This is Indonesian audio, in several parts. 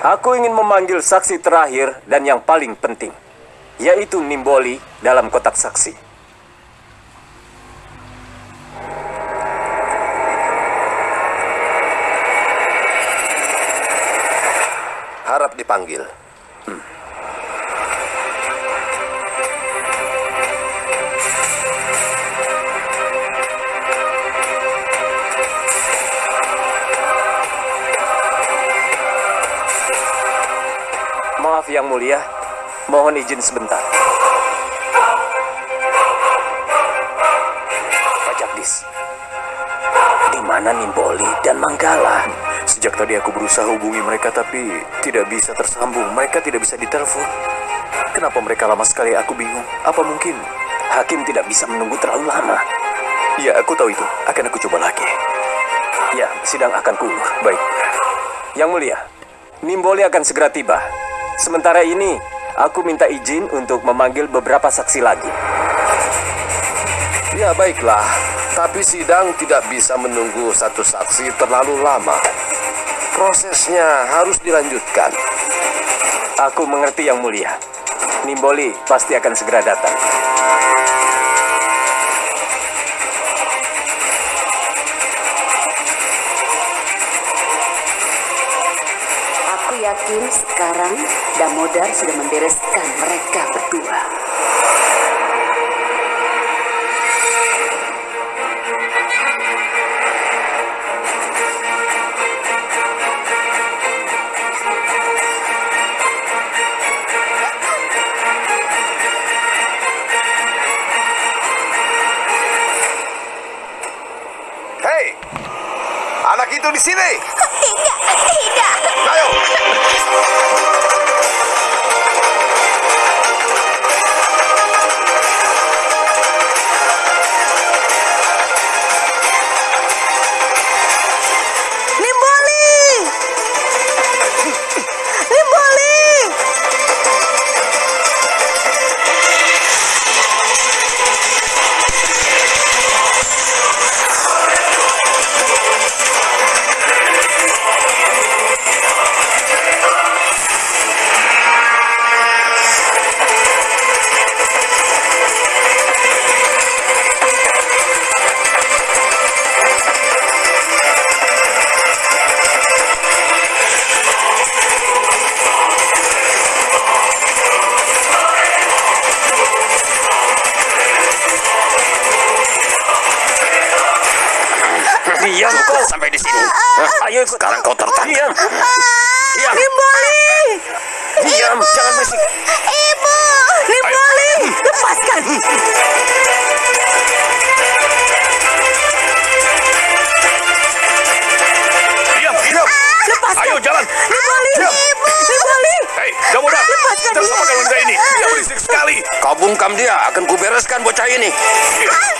Aku ingin memanggil saksi terakhir dan yang paling penting, yaitu Nimboli dalam kotak saksi. Harap dipanggil. Maaf yang mulia, mohon izin sebentar. Pak Jagdis, di mana Nimboli dan Manggala? Sejak tadi aku berusaha hubungi mereka tapi tidak bisa tersambung. Mereka tidak bisa ditelepon. Kenapa mereka lama sekali? Aku bingung. Apa mungkin hakim tidak bisa menunggu terlalu lama? Ya, aku tahu itu. Akan aku coba lagi. Ya, sidang akan kuulur. Baik. Yang mulia, Nimboli akan segera tiba. Sementara ini, aku minta izin untuk memanggil beberapa saksi lagi. Ya baiklah, tapi sidang tidak bisa menunggu satu saksi terlalu lama. Prosesnya harus dilanjutkan. Aku mengerti yang mulia. Nimboli pasti akan segera datang. Damodar sudah membereskan mereka berdua. Hei, anak itu di sini. Tidak, tidak. Ayo. Ayo ikut. Sekarang kau tertangkap. Diam. Diam. Nimboli! Diam. Jangan berisik. Ibu! Nimboli! Lepaskan! Diam, diam. Lepaskan! Ayo jalan. Nimboli! Diam. Ibu! Nimboli! Hei, Damodar. Lepaskan Kita sama dia. dengan ini. Dia berisik sekali. Kau bungkam dia, akan kubereskan bocah ini. nomor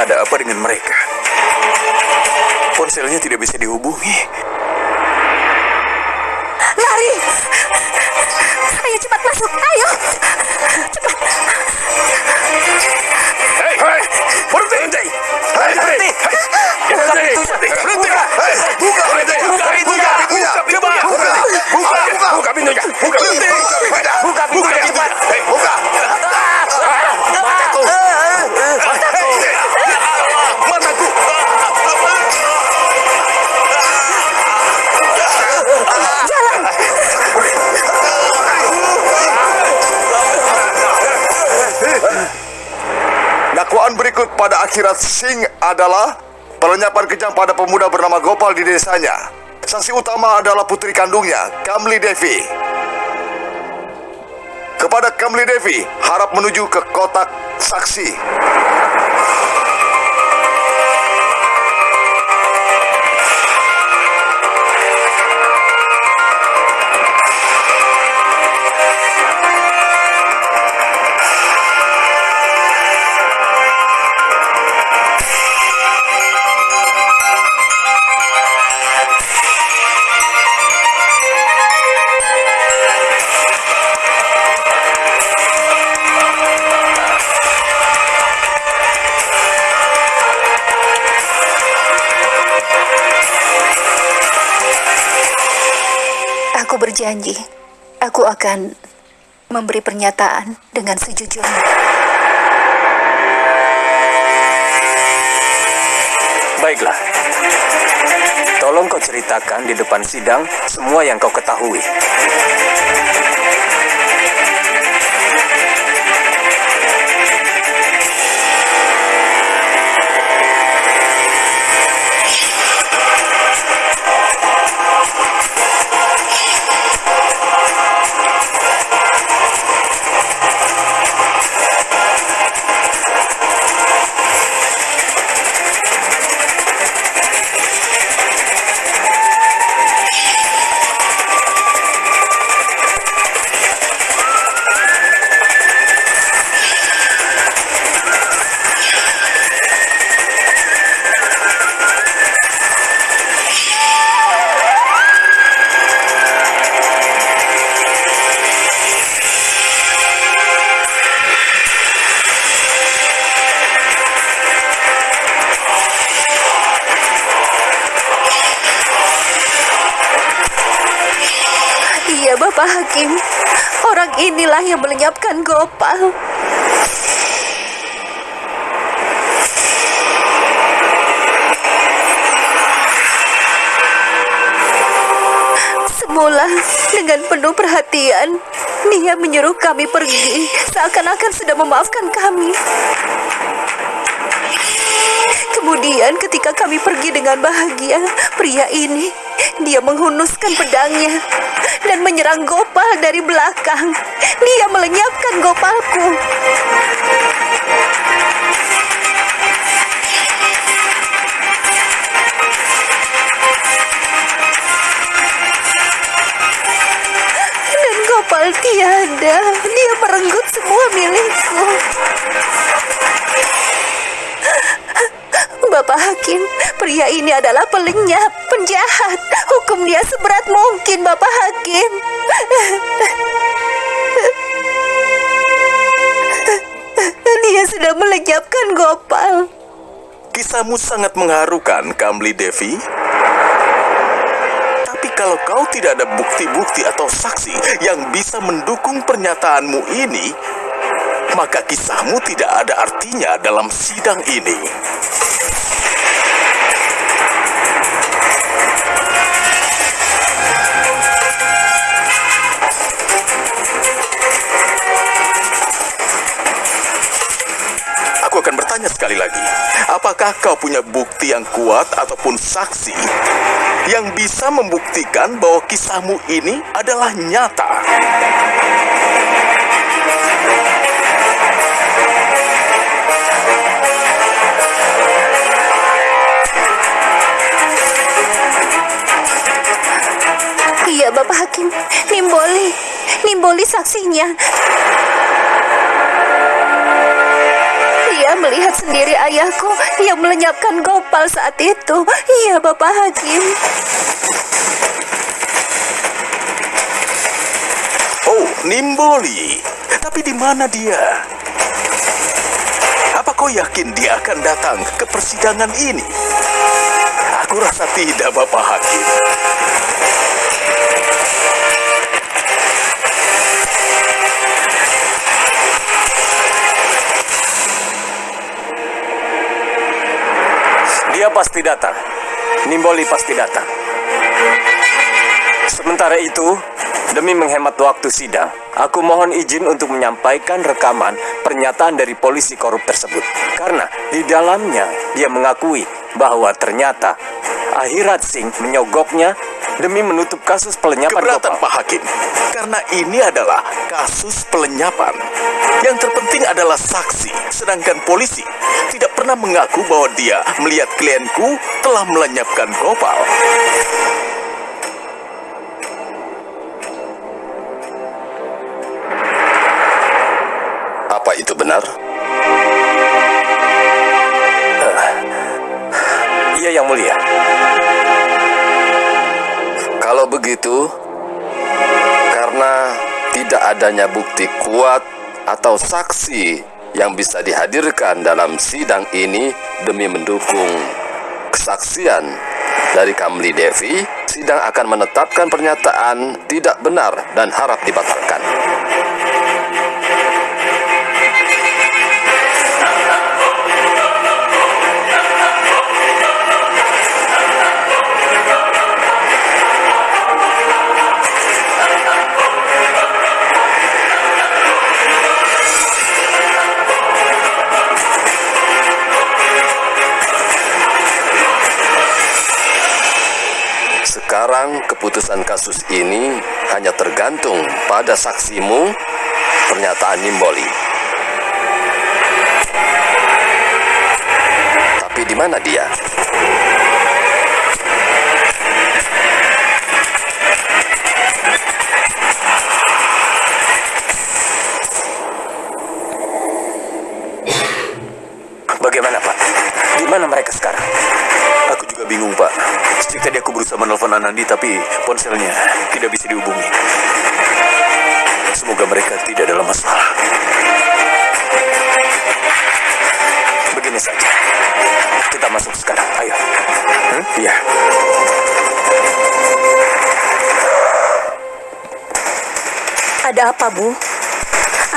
Ada apa dengan mereka? Ponselnya tidak bisa dihubungi. Lari! Ayo cepat masuk, ayo! Hei, hei, berhenti! Hei, berhenti! Buka pintunya! Berhenti! Hei, buka pintunya! Buka pintunya! Buka pintunya! Buka, buka, buka pintunya! Buka pintunya! Buka pintunya! cepat! Hei, buka! Mataku! Akhirat Singh adalah pelenyapan kejam pada pemuda bernama Gopal di desanya. Saksi utama adalah putri kandungnya, Kamli Devi. Kepada Kamli Devi, harap menuju ke kotak saksi. Berjanji, aku akan memberi pernyataan dengan sejujurnya. Baiklah. Tolong kau ceritakan di depan sidang semua yang kau ketahui. Hakim. Orang inilah yang melenyapkan Gopal. Semula, dengan penuh perhatian, dia menyuruh kami pergi, seakan-akan sudah memaafkan kami. Kemudian ketika kami pergi dengan bahagia, pria ini dia menghunuskan pedangnya dan menyerang Gopal dari belakang. Dia melenyapkan Gopalku. Dan Gopal tiada. Dia merenggut semua milikku. Pria ini adalah pelenyap, penjahat. Hukum dia seberat mungkin, Bapak Hakim. Dia sudah melenyapkan Gopal. Kisahmu sangat mengharukan, Kamli Devi. Tapi kalau kau tidak ada bukti-bukti atau saksi yang bisa mendukung pernyataanmu ini, maka kisahmu tidak ada artinya dalam sidang ini. Apakah kau punya bukti yang kuat ataupun saksi yang bisa membuktikan bahwa kisahmu ini adalah nyata? Hakim. Nimboli. Nimboli saksinya. Dia melihat sendiri ayahku yang melenyapkan Gopal saat itu. Iya, Bapak Hakim. Oh, Nimboli. Tapi di mana dia? Apa kau yakin dia akan datang ke persidangan ini? Aku rasa tidak, Bapak Hakim. Dia pasti datang. Nimboli pasti datang. Sementara itu, demi menghemat waktu sidang, aku mohon izin untuk menyampaikan rekaman pernyataan dari polisi korup tersebut. Karena di dalamnya dia mengakui bahwa ternyata Akhirat Singh menyogoknya demi menutup kasus pelenyapan Keberatan. Pak Hakim. Karena ini adalah kasus pelenyapan. Yang terpenting adalah saksi, sedangkan polisi tidak pernah mengaku bahwa dia melihat klienku telah melenyapkan Gopal. Apa itu benar? Iya yang mulia. Begitu, karena tidak adanya bukti kuat atau saksi yang bisa dihadirkan dalam sidang ini demi mendukung kesaksian dari Kamli Devi, sidang akan menetapkan pernyataan tidak benar dan harap dibatalkan. Sekarang keputusan kasus ini hanya tergantung pada saksimu, pernyataan Nimboli. Tapi di mana dia? Anandi, tapi ponselnya tidak bisa dihubungi. Semoga mereka tidak dalam masalah. Begini saja. Kita masuk sekarang. Ayo. Hmm? Iya. Ada apa, Bu?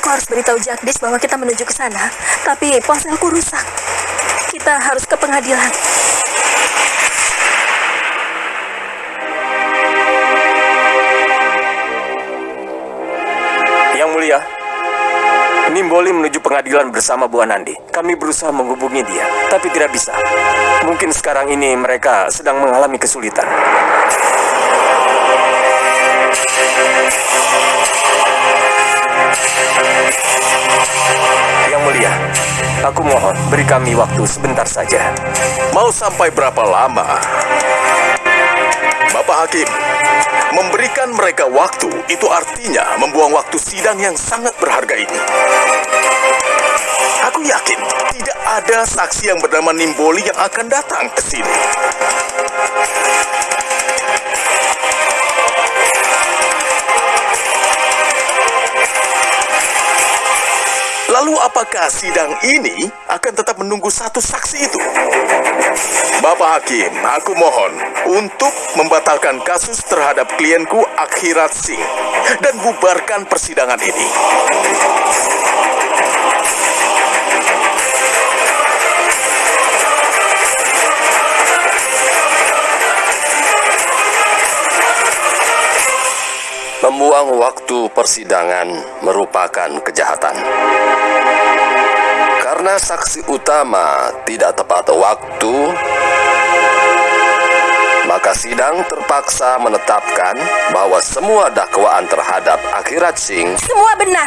Aku harus beritahu Jagdish bahwa kita menuju ke sana, tapi ponselku rusak. Kita harus ke pengadilan. Mulia, Nimboli menuju pengadilan bersama Bu Anandi. Kami berusaha menghubungi dia, tapi tidak bisa. Mungkin sekarang ini mereka sedang mengalami kesulitan. Yang mulia, aku mohon beri kami waktu sebentar saja. Mau sampai berapa lama? Bapak Hakim, memberikan mereka waktu itu artinya membuang waktu sidang yang sangat berharga ini. Aku yakin tidak ada saksi yang bernama Nimboli yang akan datang ke sini. Lalu apakah sidang ini akan tetap menunggu satu saksi itu? Bapak Hakim, aku mohon untuk membatalkan kasus terhadap klienku Akhirat Singh dan bubarkan persidangan ini. Membuang waktu persidangan merupakan kejahatan. Karena saksi utama tidak tepat waktu, maka sidang terpaksa menetapkan bahwa semua dakwaan terhadap Akhirat Singh Semua benar.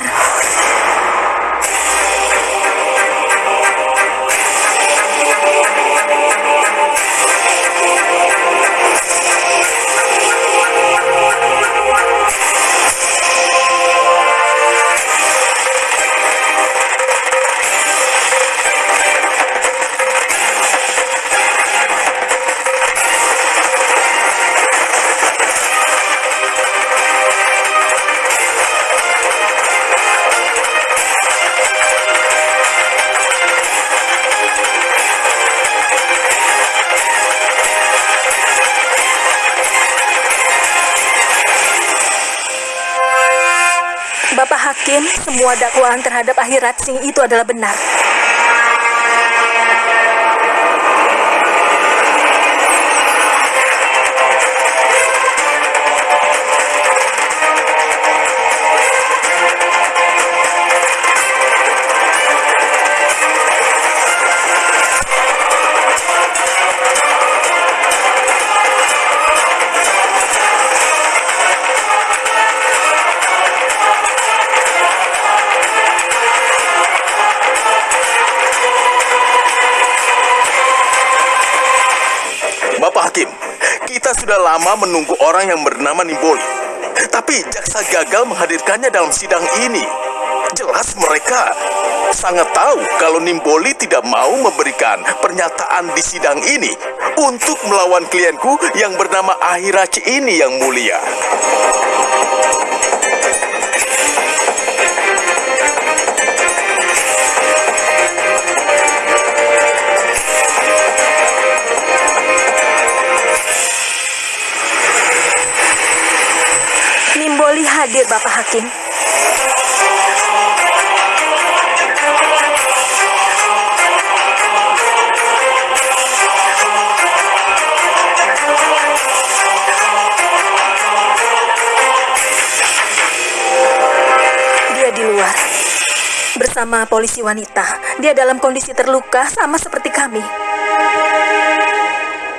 Hakim, semua dakwaan terhadap Akhirat Singh itu adalah benar. Sudah lama menunggu orang yang bernama Nimboli. Tapi jaksa gagal menghadirkannya dalam sidang ini. Jelas mereka sangat tahu kalau Nimboli tidak mau memberikan pernyataan di sidang ini untuk melawan klienku yang bernama Ahirachi ini yang mulia. Hadir Bapak Hakim. Dia di luar bersama polisi wanita. Dia dalam kondisi terluka sama seperti kami.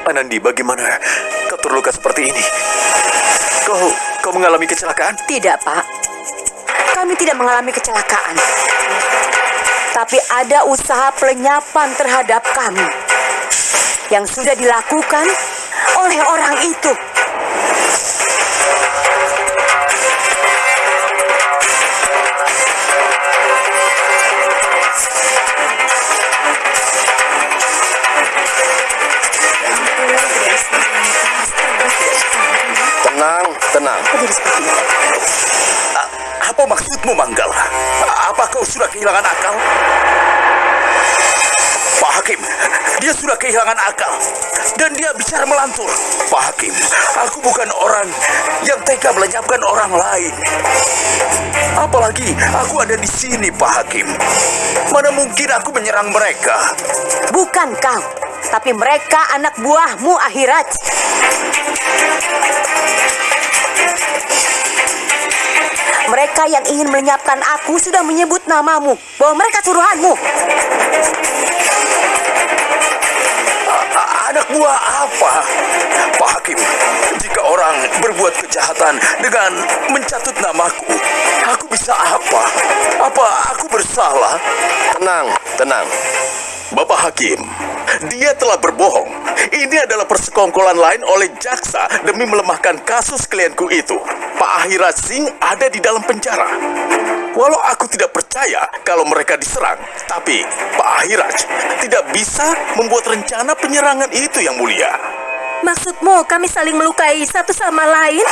Anandi, bagaimana kau terluka seperti ini? Kau, kau mengalami kecelakaan? Tidak, Pak. Kami tidak mengalami kecelakaan. Tapi ada usaha pelenyapan terhadap kami yang sudah dilakukan oleh orang itu. Tenang. Apa maksudmu, Manggala? Apa kau sudah kehilangan akal? Pak Hakim, dia sudah kehilangan akal. Dan dia bicara melantur. Pak Hakim, aku bukan orang yang tega melenyapkan orang lain. Apalagi aku ada di sini, Pak Hakim. Mana mungkin aku menyerang mereka? Bukan kau, tapi mereka anak buahmu akhirat. Mereka yang ingin melenyapkan aku sudah menyebut namamu, bahwa mereka suruhanmu. Anak buah apa? Pak Hakim, jika orang berbuat kejahatan dengan mencatut namaku, aku bisa apa? Apa aku bersalah? Tenang, tenang. Bapak Hakim, dia telah berbohong. Ini adalah persekongkolan lain oleh jaksa demi melemahkan kasus klienku itu. Pak Ahirat Singh ada di dalam penjara. Walau aku tidak percaya kalau mereka diserang, tapi Pak Ahiraj tidak bisa membuat rencana penyerangan itu yang mulia. Maksudmu kami saling melukai satu sama lain?